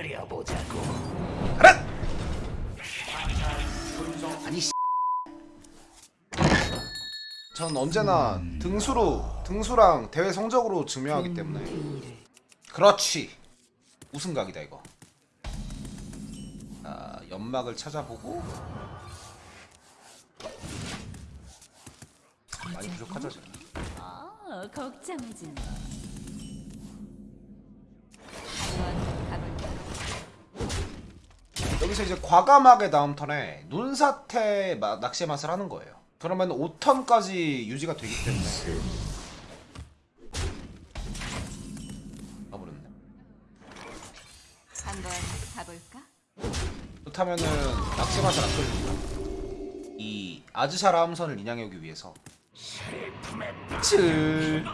그려보자고. 가라! 아니 씨. 전 언제나 등수로 등수랑 대회 성적으로 증명하기 때문에 그렇지 우승각이다 이거 아, 연막을 찾아보고 많이 부족하죠 지금 어, 걱정하지 마. 여기서 이제 과감하게 다음 턴에 눈사태 마- 낚시의 맛을 하는 거예요. 그러면 5턴까지 유지가 되기 때문에. 가버렸네. 한번 가볼까? 그렇다면은 낚시 맛을 안 끌립니다. 이 아즈샤라 함선을 인양하기 위해서. 칠. 물을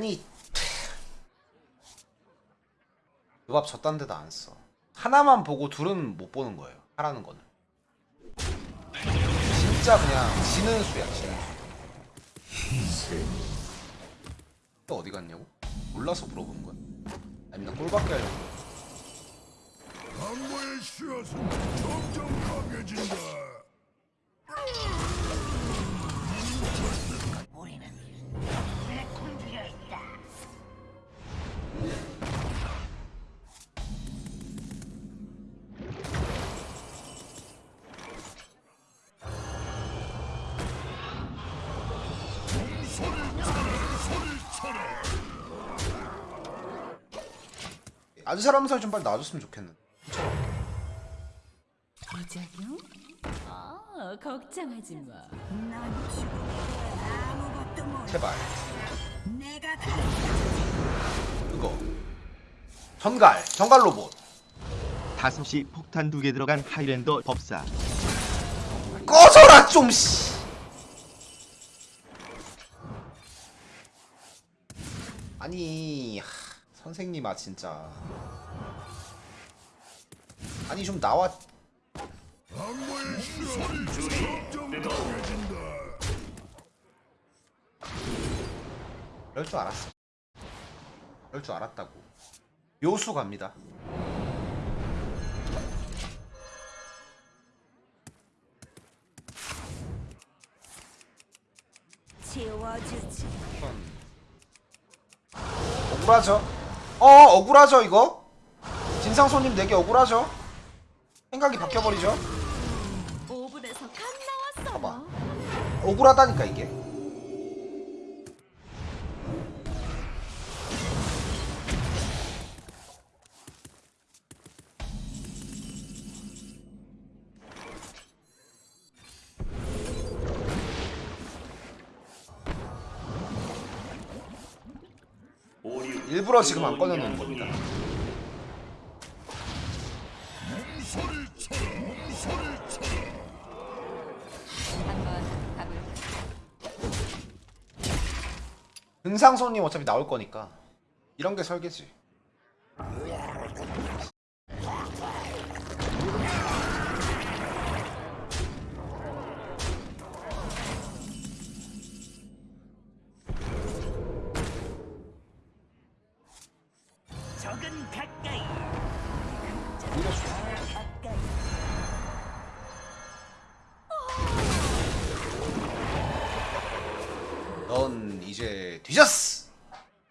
아니 요밥 저딴 데도 안 써. 하나만 보고 둘은 못 보는 거예요. 하라는 거는. 진짜 그냥 지는 수야, 지는 수. 또 어디 갔냐고? 몰라서 물어보는 거야? 아니면 꼴밖에 하려고? 강모의 씨앗은 점점 강해진다. 우리는 아즈샤라 함선이 좀 빨리 나와줬으면 좋겠는데. 부작용? 어, 걱정하지 마. 넌 지금 아무것도 몰라. 제발. 내가 다 그거. 전갈, 전갈 로봇. 5시 폭탄 두 개 들어간 하이랜더 법사 꺼져라 좀 씨. 아니 하, 선생님 아 진짜. 아니 좀 나와. 그럴 줄 알았어. 그럴 줄 알았다고. 묘수 갑니다. 지워주지. 억울하죠 어 억울하죠 이거 진상 손님 내게 억울하죠 생각이 바뀌어버리죠 5분에서 간 나왔어. 봐봐. 억울하다니까 이게 일부러 지금 안 꺼내놓는 겁니다 소리 쳐라. 소리 쳐라. 한번 가볼까? 은상 손님 어차피 나올 거니까 이런 게 설계지 넌 이제 뒤졌어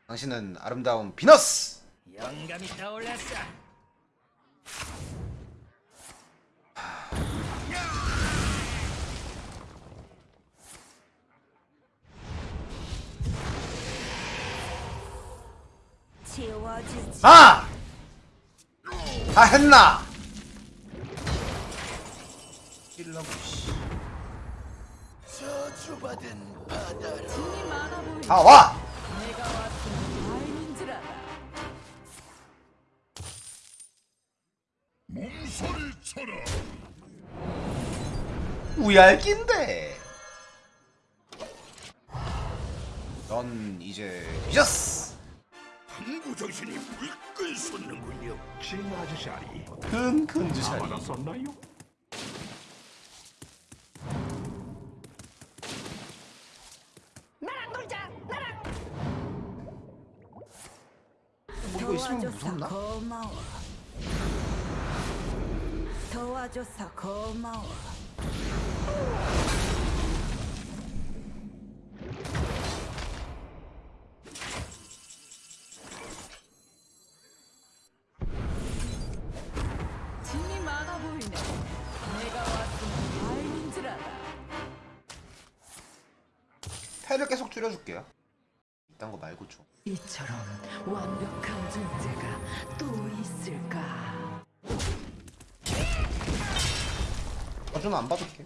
당신은 아름다운 비너스 영감이 떠올랐어. 아! 다 했나? 힐러고 씨. 저주받은 바 다 와! 우얄낀데 넌 이제 뒤졌어 한구 정신이 물끈 솟는군요. 진 아저씨아리 큰큰 주샤리 무섭나? 고마워. 도와줘서 고마워. 짐이 많아 보이네. 내가 왔으면 알는 줄 알아. 패를 계속 줄여줄게요 이 딴 거 말고 좀 이처럼 완벽한 존재가 또 있을까? 저주는 안 받을게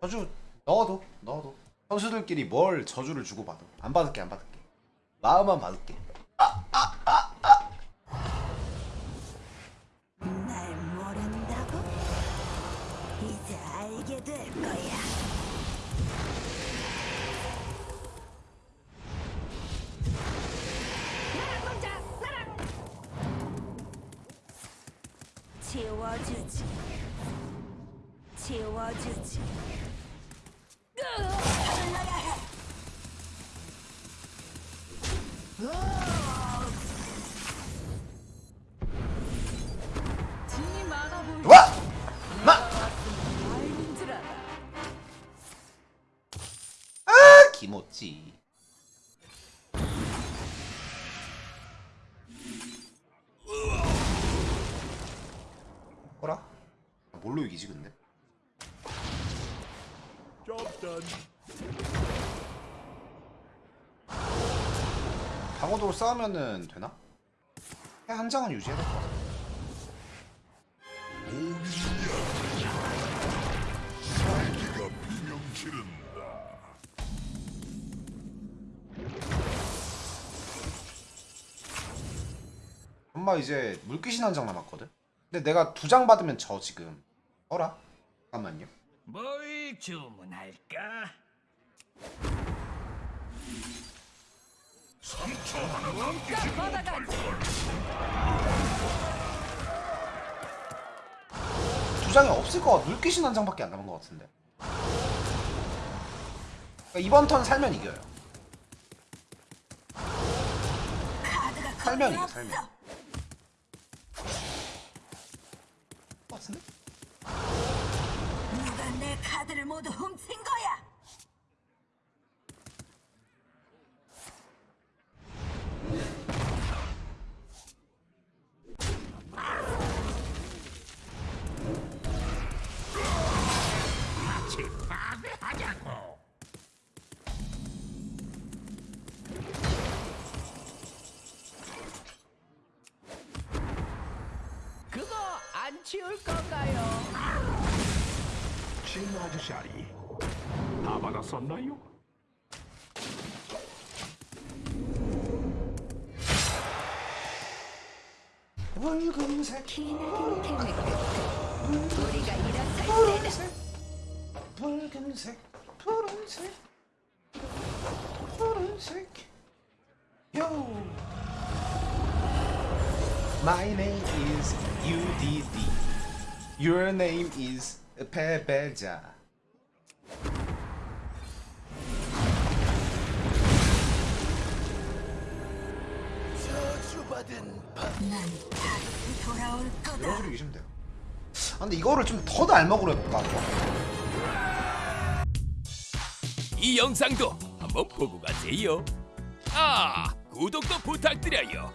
저주 넣어도 넣어도 선수들끼리 뭘 저주를 주고받아. 안 받을게 안 받을게. 마음만 받을게 많아. 와! 마! 알는 줄 알아. 아 기모찌 뭘로 이기지 근데? 방어도로 싸우면은 되나? 그냥 한 장은 유지해야 될 것 같아. 엄마 이제 물귀신 한 장 남았거든? 근데 내가 두 장 받으면 져 지금 어라? 잠깐만요 뭘 주문할까? 상처 하나 몸값 받아가지. 두 장이 없을 것 같아 물귀신 한 장밖에 안 남은 것 같은데 그러니까 이번 턴 살면 이겨요 살면 이겨 살면 같은데? 누가 내 카드를 모두 훔친 거야? 치울 건가요? 진 아저씨 다 받았었나요? 붉은색 우리가 일어설 푸른색. 붉은색 푸른색 푸른색. Yo My name is UDD Your name is. 이런 식으로 이기시면 돼요 아 근데 이거를 좀 더 날먹으로 해볼까 이 영상도 한번 보고 가세요. 아, 구독도 부탁드려요.